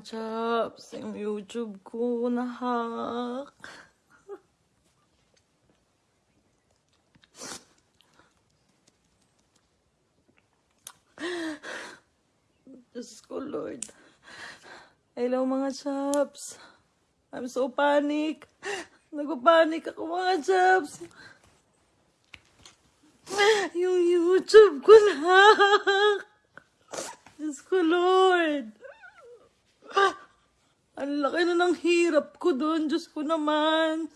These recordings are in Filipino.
chaps, yung YouTube ko na-hack. Diyos ko, Lord. Hello, mga chaps. I'm so panic. Nagpapanik ako, mga chaps. Yung YouTube ko na. Diyos ko, Lord. Ang laki na ng hirap ko doon. Diyos ko naman.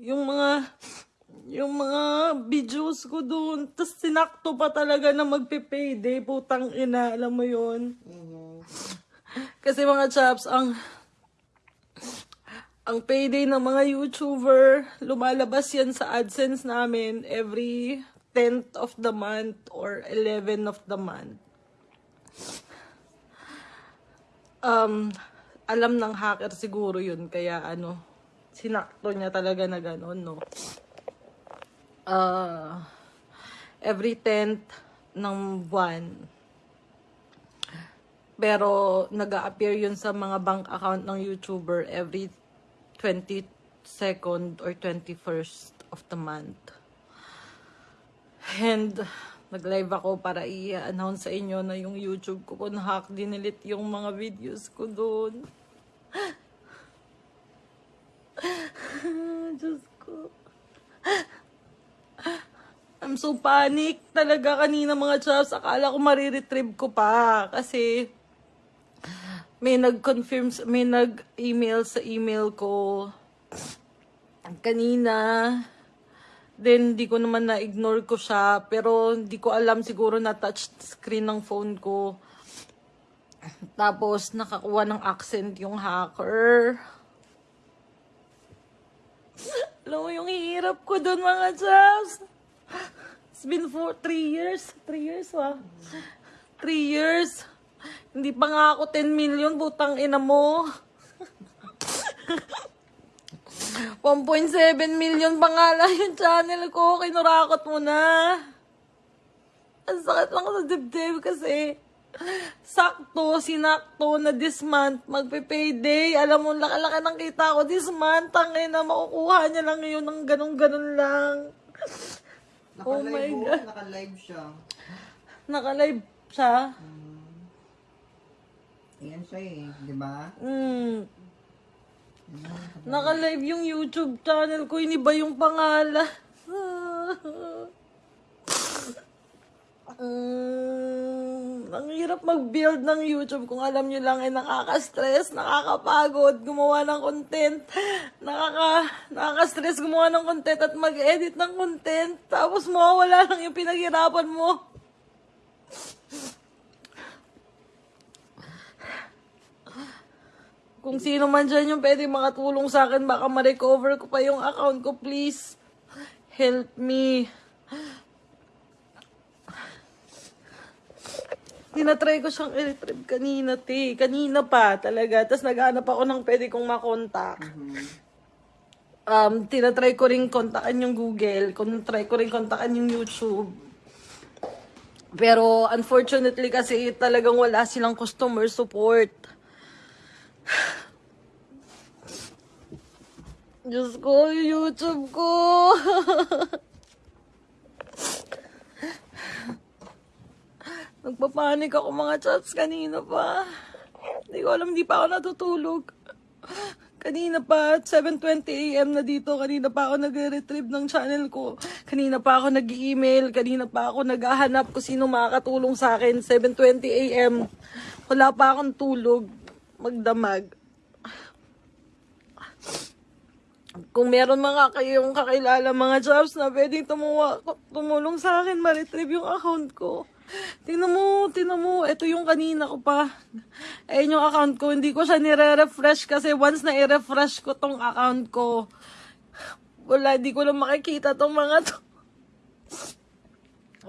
Yung mga yung mga videos ko doon, tapos sinakto pa talaga na magpe-payday, putang ina, alam mo yon Kasi mga chaps, ang ang payday ng mga YouTuber, lumalabas yan sa AdSense namin every 10th of the month or 11 of the month. Um, alam ng hacker siguro yun, kaya ano, sinakto niya talaga na gano'n, no? uh, every 10th ng buwan. Pero nag appear yun sa mga bank account ng YouTuber every 22nd or 21st of the month. And nag-live ako para i-announce sa inyo na yung YouTube ko kung hack, dinilit yung mga videos ko doon. Diyos ko. I'm so panic talaga kanina mga chaps. Akala ko mariretrieve ko pa. Kasi may nag-confirm, may nag-email sa email ko kanina. Then, di ko naman na-ignore ko siya. Pero, hindi ko alam siguro na touch screen ng phone ko. Tapos, nakakuha ng accent yung hacker. Alam mo yung hirap ko doon mga chaps. It's been for three years. Three years, wa? Three years. Hindi pa nga ako 10 million, butang ina mo. 1.7 million pa nga lang yung channel ko. Kinurakot mo na. Ang sakit lang sa dibdib kasi sakto, sinakto na this month, magpe-payday. Alam mo, laki-laki ng kita ko this month. Tangin na makukuha niya lang yun ng ganun-ganun lang. Oh my Naka-live God. oh, naka-live siya. Naka-live siya. Ayan siya eh, di ba? Mm. Naka-live yung YouTube channel ko, iniba yung pangalan. Mm, ang hirap mag-build ng YouTube kung alam nyo lang ay nakaka-stress, nakakapagod, gumawa ng content, nakaka, nakaka-stress gumawa ng content at mag-edit ng content, tapos mawawala lang yung pinaghirapan mo. Kung sino man dyan yung pwede makatulong sa akin, baka ma-recover ko pa yung account ko, please. Help me. Tinatry ko siyang i-retrieve kanina, te. Kanina pa, talaga. Tapos naghanap ako ng pwede kong makontak. Um, tinatry ko rin kontakan yung Google. Kung try ko rin kontakan yung YouTube. Pero unfortunately kasi talagang wala silang customer support. Diyos ko, YouTube ko. Nagpapanik ako mga chats kanina pa. Hindi ko alam, hindi pa ako natutulog. Kanina pa, 7.20 a.m. na dito. Kanina pa ako nagre-retrieve ng channel ko. Kanina pa ako nag-email. Kanina pa ako naghahanap kung sino makakatulong sa akin. 7.20 a.m. Wala pa akong tulog. Magdamag. Kung meron mga kayong kakilala mga jobs na pwedeng tumuwa, tumulong sa akin, ma-retrieve yung account ko. Tingnan mo, tingnan mo, ito yung kanina ko pa. Ayun yung account ko, hindi ko siya nire-refresh kasi once na i-refresh ko tong account ko, wala, hindi ko lang makikita tong mga to.